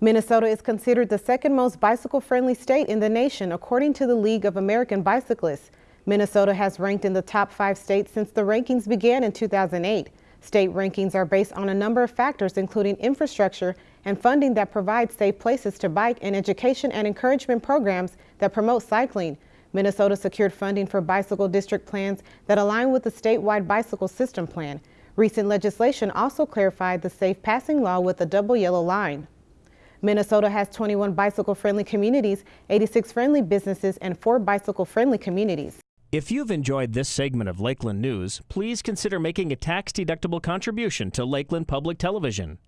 Minnesota is considered the second most bicycle-friendly state in the nation, according to the League of American Bicyclists. Minnesota has ranked in the top five states since the rankings began in 2008. State rankings are based on a number of factors, including infrastructure and funding that provides safe places to bike and education and encouragement programs that promote cycling. Minnesota secured funding for bicycle district plans that align with the statewide bicycle system plan. Recent legislation also clarified the safe passing law with a double yellow line. Minnesota has 21 bicycle-friendly communities, 86 friendly businesses, and 4 bicycle-friendly communities. If you've enjoyed this segment of Lakeland News, please consider making a tax-deductible contribution to Lakeland Public Television.